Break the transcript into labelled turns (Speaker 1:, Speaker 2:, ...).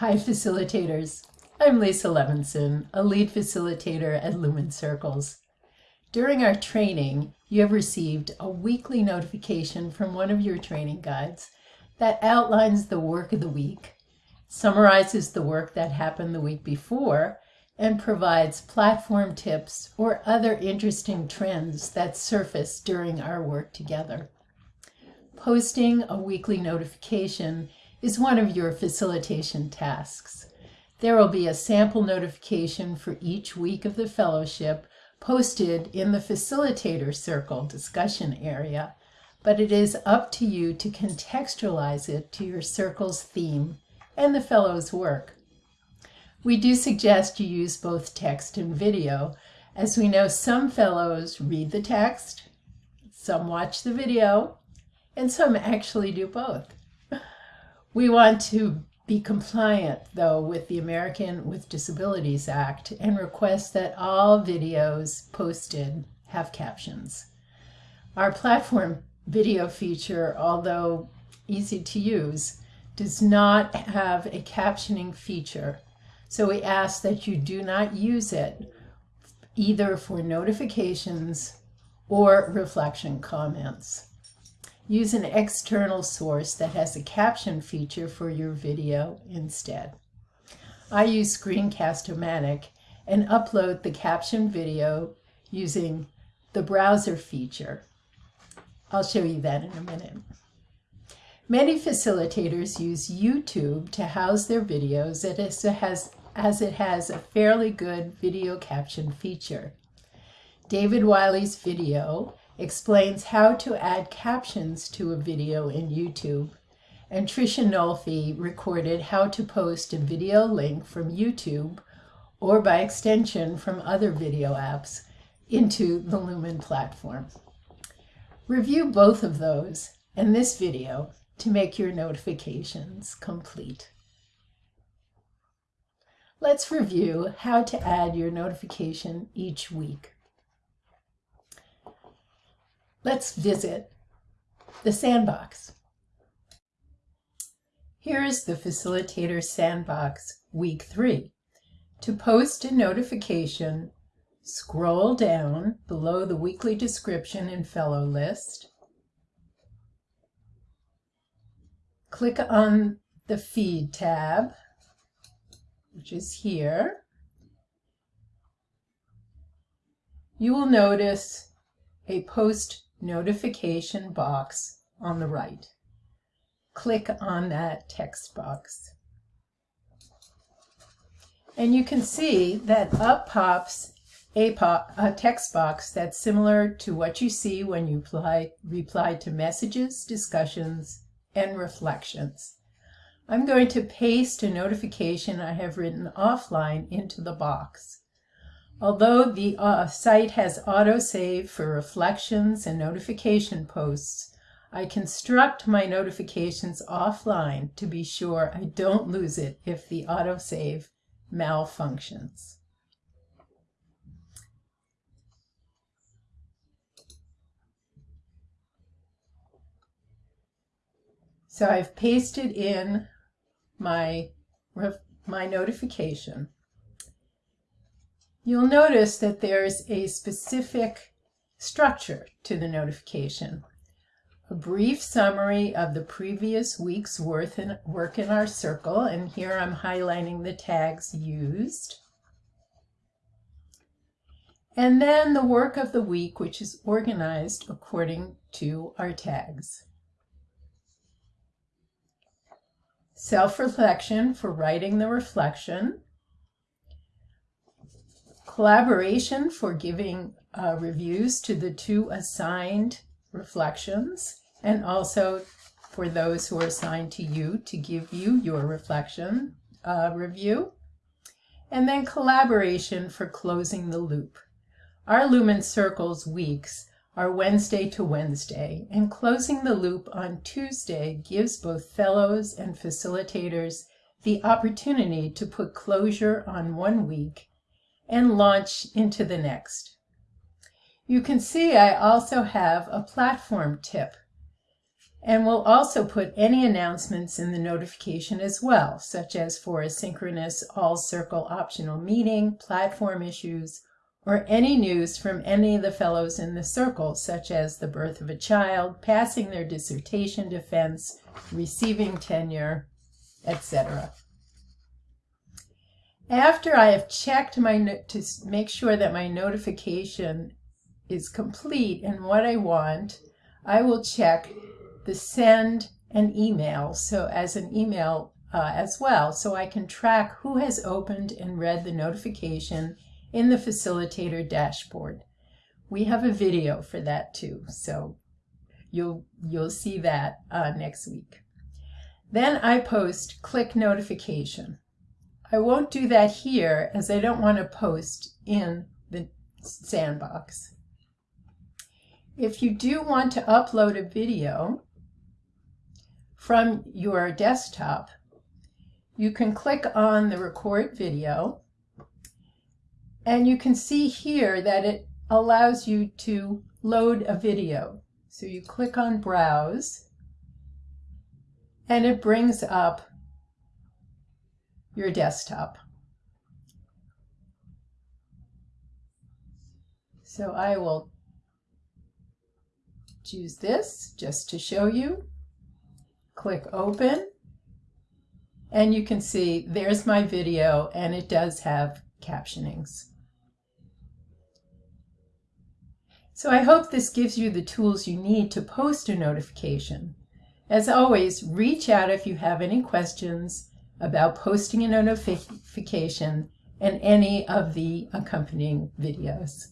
Speaker 1: Hi, facilitators. I'm Lisa Levinson, a lead facilitator at Lumen Circles. During our training, you have received a weekly notification from one of your training guides that outlines the work of the week, summarizes the work that happened the week before, and provides platform tips or other interesting trends that surface during our work together. Posting a weekly notification is one of your facilitation tasks. There will be a sample notification for each week of the fellowship posted in the facilitator circle discussion area, but it is up to you to contextualize it to your circle's theme and the fellow's work. We do suggest you use both text and video, as we know some fellows read the text, some watch the video, and some actually do both. We want to be compliant, though, with the American with Disabilities Act and request that all videos posted have captions. Our platform video feature, although easy to use, does not have a captioning feature. So we ask that you do not use it either for notifications or reflection comments. Use an external source that has a caption feature for your video instead. I use Screencast-O-Matic and upload the caption video using the browser feature. I'll show you that in a minute. Many facilitators use YouTube to house their videos as it has, as it has a fairly good video caption feature. David Wiley's video explains how to add captions to a video in YouTube. And Tricia Nolfi recorded how to post a video link from YouTube or by extension from other video apps into the Lumen platform. Review both of those and this video to make your notifications complete. Let's review how to add your notification each week. Let's visit the sandbox. Here is the Facilitator Sandbox Week 3. To post a notification, scroll down below the weekly description and fellow list. Click on the Feed tab, which is here. You will notice a post notification box on the right. Click on that text box. And you can see that up pops a, pop, a text box that's similar to what you see when you reply, reply to messages, discussions, and reflections. I'm going to paste a notification I have written offline into the box. Although the uh, site has autosave for reflections and notification posts, I construct my notifications offline to be sure I don't lose it if the autosave malfunctions. So I've pasted in my, my notification. You'll notice that there's a specific structure to the notification. A brief summary of the previous week's work in our circle, and here I'm highlighting the tags used. And then the work of the week, which is organized according to our tags. Self-reflection for writing the reflection collaboration for giving uh, reviews to the two assigned reflections and also for those who are assigned to you to give you your reflection uh, review. And then collaboration for closing the loop. Our Lumen Circles weeks are Wednesday to Wednesday, and closing the loop on Tuesday gives both fellows and facilitators the opportunity to put closure on one week and launch into the next. You can see I also have a platform tip. And we'll also put any announcements in the notification as well, such as for a synchronous all circle optional meeting, platform issues, or any news from any of the fellows in the circle, such as the birth of a child, passing their dissertation defense, receiving tenure, etc. After I have checked my to make sure that my notification is complete and what I want, I will check the send an email so as an email uh, as well so I can track who has opened and read the notification in the facilitator dashboard. We have a video for that too, so you'll you'll see that uh, next week. Then I post click notification. I won't do that here as I don't want to post in the sandbox. If you do want to upload a video from your desktop, you can click on the record video and you can see here that it allows you to load a video. So you click on browse and it brings up your desktop. So I will choose this just to show you. Click open and you can see there's my video and it does have captionings. So I hope this gives you the tools you need to post a notification. As always, reach out if you have any questions about posting a notification and any of the accompanying videos.